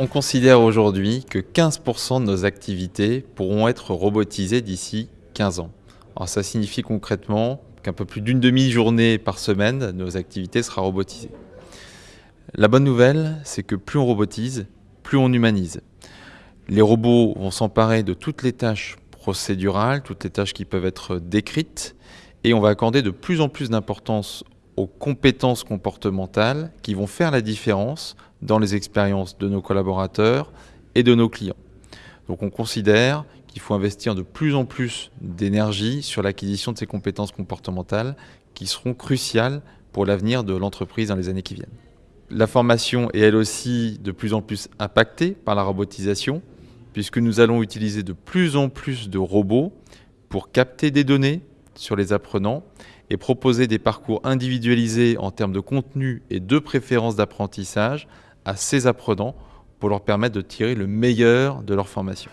On considère aujourd'hui que 15% de nos activités pourront être robotisées d'ici 15 ans. Alors ça signifie concrètement qu'un peu plus d'une demi-journée par semaine, nos activités sera robotisées. La bonne nouvelle, c'est que plus on robotise, plus on humanise. Les robots vont s'emparer de toutes les tâches procédurales, toutes les tâches qui peuvent être décrites, et on va accorder de plus en plus d'importance aux compétences comportementales qui vont faire la différence dans les expériences de nos collaborateurs et de nos clients. Donc on considère qu'il faut investir de plus en plus d'énergie sur l'acquisition de ces compétences comportementales qui seront cruciales pour l'avenir de l'entreprise dans les années qui viennent. La formation est elle aussi de plus en plus impactée par la robotisation puisque nous allons utiliser de plus en plus de robots pour capter des données sur les apprenants et proposer des parcours individualisés en termes de contenu et de préférences d'apprentissage à ces apprenants pour leur permettre de tirer le meilleur de leur formation.